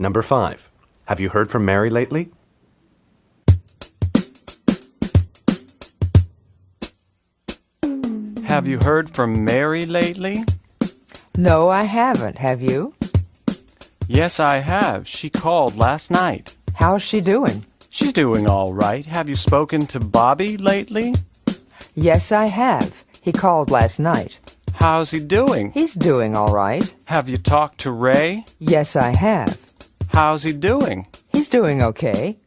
Number five. Have you heard from Mary lately? Have you heard from Mary lately? No, I haven't. Have you? Yes, I have. She called last night. How's she doing? She's doing all right. Have you spoken to Bobby lately? Yes, I have. He called last night. How's he doing? He's doing all right. Have you talked to Ray? Yes, I have. How's he doing? He's doing okay.